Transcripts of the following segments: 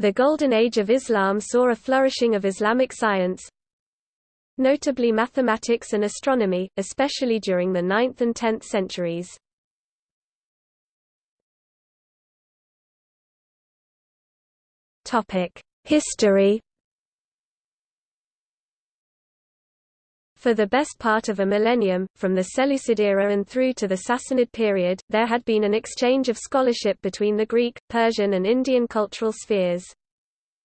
The Golden Age of Islam saw a flourishing of Islamic science, notably mathematics and astronomy, especially during the 9th and 10th centuries. History For the best part of a millennium, from the Seleucid era and through to the Sassanid period, there had been an exchange of scholarship between the Greek, Persian and Indian cultural spheres.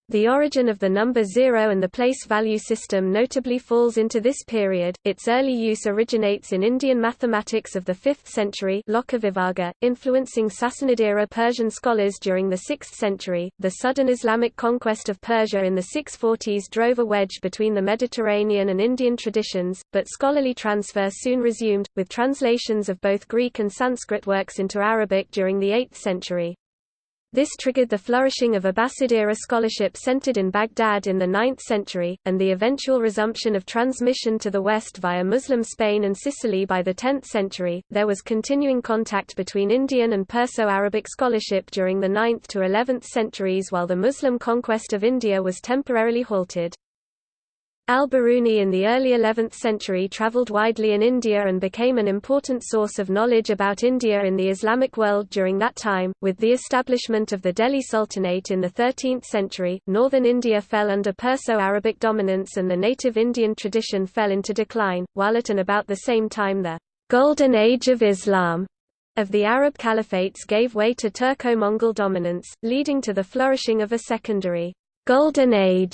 The origin of the number zero and the place value system notably falls into this period. Its early use originates in Indian mathematics of the 5th century, Lokavibhaga, influencing Sassanid era Persian scholars during the 6th century. The sudden Islamic conquest of Persia in the 640s drove a wedge between the Mediterranean and Indian traditions, but scholarly transfer soon resumed, with translations of both Greek and Sanskrit works into Arabic during the 8th century. This triggered the flourishing of Abbasid-era scholarship centered in Baghdad in the 9th century, and the eventual resumption of transmission to the west via Muslim Spain and Sicily by the 10th century. There was continuing contact between Indian and Perso-Arabic scholarship during the 9th to 11th centuries while the Muslim conquest of India was temporarily halted. Al-Biruni in the early 11th century travelled widely in India and became an important source of knowledge about India in the Islamic world during that time. With the establishment of the Delhi Sultanate in the 13th century, northern India fell under Perso-Arabic dominance and the native Indian tradition fell into decline, while at and about the same time the Golden Age of Islam of the Arab caliphates gave way to Turco-Mongol dominance, leading to the flourishing of a secondary Golden Age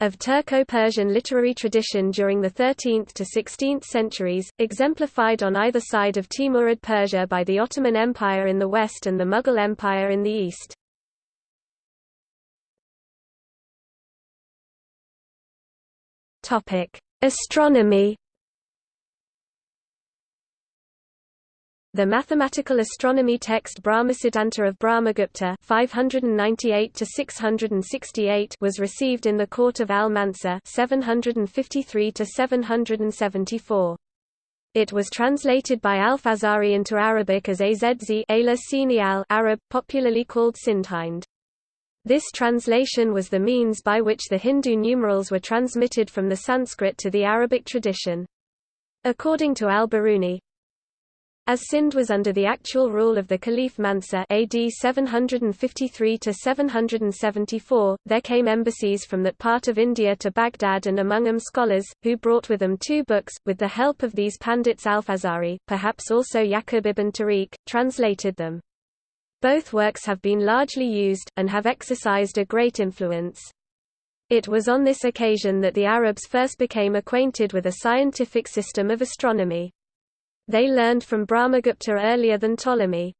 of Turco-Persian literary tradition during the 13th to 16th centuries, exemplified on either side of Timurid Persia by the Ottoman Empire in the west and the Mughal Empire in the east. Astronomy The mathematical astronomy text Brahmasiddhanta of Brahmagupta 598 was received in the court of Al-Mansur 753 It was translated by Al-Fazari into Arabic as Azz Arab, popularly called Sindhind. This translation was the means by which the Hindu numerals were transmitted from the Sanskrit to the Arabic tradition. According to al-Biruni, as Sind was under the actual rule of the Caliph Mansur AD 753–774, there came embassies from that part of India to Baghdad and among them scholars, who brought with them two books, with the help of these Pandits Al-Fazari, perhaps also Yaqub ibn Tariq, translated them. Both works have been largely used, and have exercised a great influence. It was on this occasion that the Arabs first became acquainted with a scientific system of astronomy. They learned from Brahmagupta earlier than Ptolemy.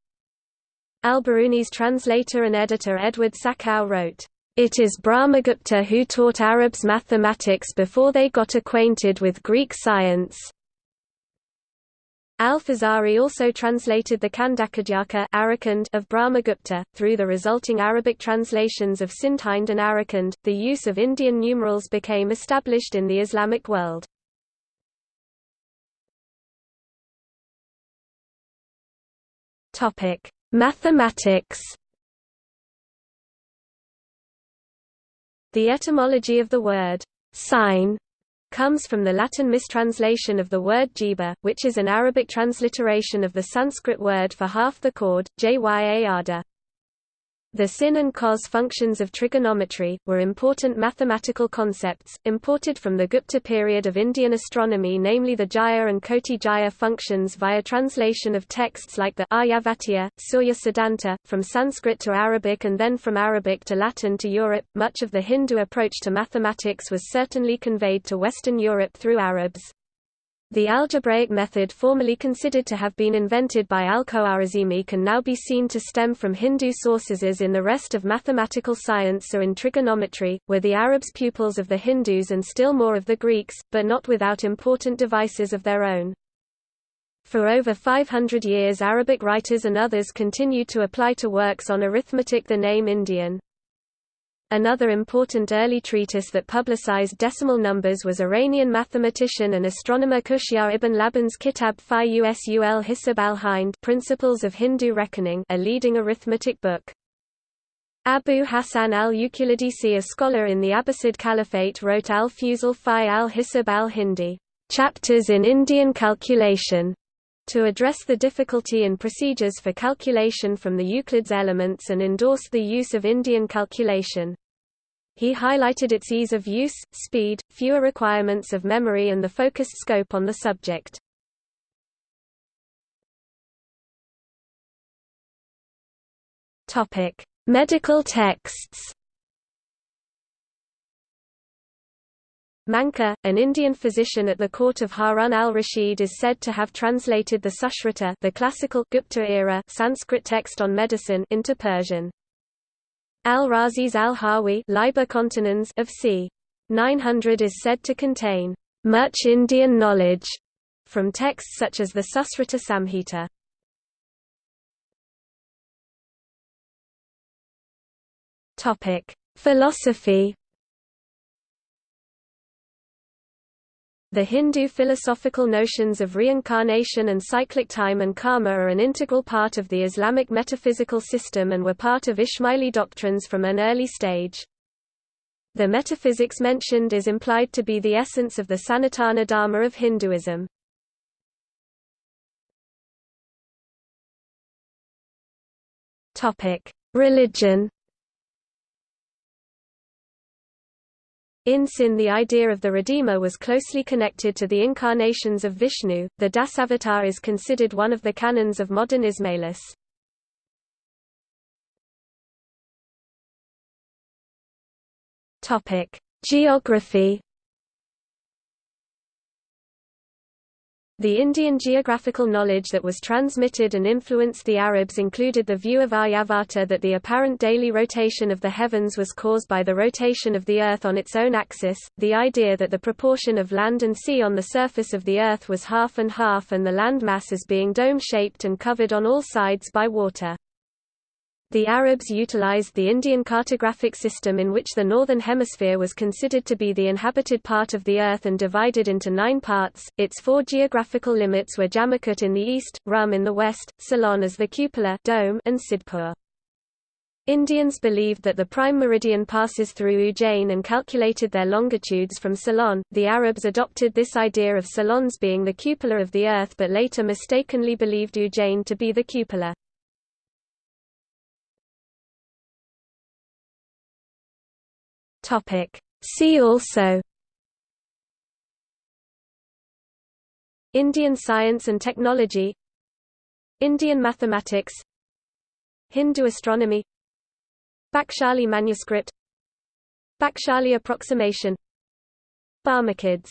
Al-Biruni's translator and editor Edward Saccow wrote, "...it is Brahmagupta who taught Arabs mathematics before they got acquainted with Greek science." Al-Fazari also translated the Khandakhadyaka of Brahmagupta. Through the resulting Arabic translations of Sindhind and Arkand, the use of Indian numerals became established in the Islamic world. Topic: Mathematics. The etymology of the word sine comes from the Latin mistranslation of the word jiba, which is an Arabic transliteration of the Sanskrit word for half the chord, jya the sin and cos functions of trigonometry, were important mathematical concepts, imported from the Gupta period of Indian astronomy namely the Jaya and Koti Jaya functions via translation of texts like the Aryabhatiya, Surya Siddhanta, from Sanskrit to Arabic and then from Arabic to Latin to Europe. Much of the Hindu approach to mathematics was certainly conveyed to Western Europe through Arabs. The algebraic method formerly considered to have been invented by Al-Khwarizmi can now be seen to stem from Hindu sources as in the rest of mathematical science or in trigonometry, were the Arabs pupils of the Hindus and still more of the Greeks, but not without important devices of their own. For over 500 years Arabic writers and others continued to apply to works on arithmetic the name Indian. Another important early treatise that publicized decimal numbers was Iranian mathematician and astronomer Kushyar ibn Laban's Kitab fi Usul Hisab al-Hind Principles of Hindu Reckoning a leading arithmetic book. Abu Hassan al-Uqlidisi a scholar in the Abbasid Caliphate wrote al-Fusul fi al-Hisab al-Hindi chapters in Indian calculation to address the difficulty in procedures for calculation from the Euclid's elements and endorsed the use of Indian calculation. He highlighted its ease of use, speed, fewer requirements of memory and the focused scope on the subject. Medical texts Manka, an Indian physician at the court of Harun al-Rashid is said to have translated the Sushruta the classical Gupta era Sanskrit text on medicine into Persian. Al-Razi's al-Hawi of c. 900 is said to contain much Indian knowledge from texts such as the Susruta Samhita. Topic: Philosophy. The Hindu philosophical notions of reincarnation and cyclic time and karma are an integral part of the Islamic metaphysical system and were part of Ismaili doctrines from an early stage. The metaphysics mentioned is implied to be the essence of the Sanatana Dharma of Hinduism. Religion In Sin the idea of the Redeemer was closely connected to the incarnations of Vishnu. The Dasavatar is considered one of the canons of modern Ismailis. Topic: Geography The Indian geographical knowledge that was transmitted and influenced the Arabs included the view of Aryabhata that the apparent daily rotation of the heavens was caused by the rotation of the Earth on its own axis, the idea that the proportion of land and sea on the surface of the Earth was half and half and the land mass as being dome-shaped and covered on all sides by water. The Arabs utilized the Indian cartographic system in which the northern hemisphere was considered to be the inhabited part of the earth and divided into nine parts. Its four geographical limits were Jamakut in the east, Rum in the west, Ceylon as the cupola dome, and Sidpur. Indians believed that the prime meridian passes through Ujjain and calculated their longitudes from Ceylon. The Arabs adopted this idea of Ceylon's being the cupola of the earth but later mistakenly believed Ujjain to be the cupola. Topic. See also Indian science and technology Indian mathematics Hindu astronomy Bakshali manuscript Bakshali approximation Barmakids